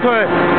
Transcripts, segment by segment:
对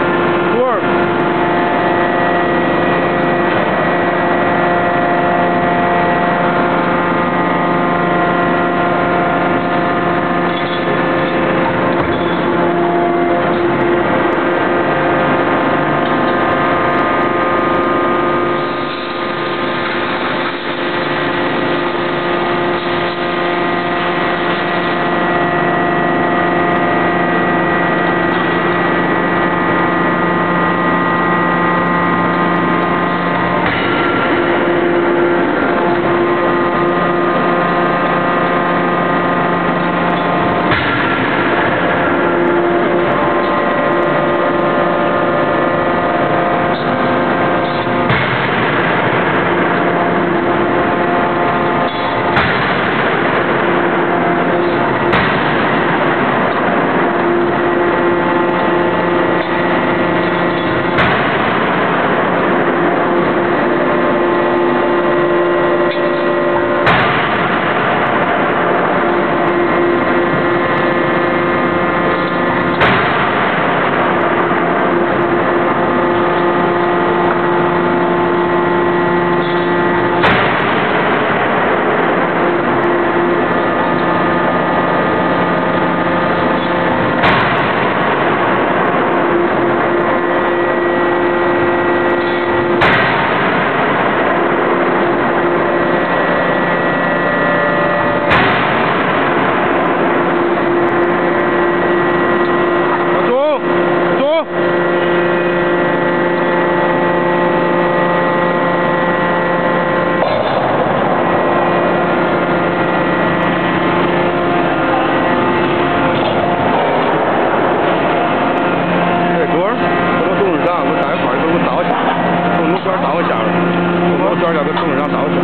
给董上长找去，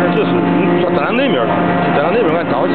那这是，咱咱那边，咱那边俺找去。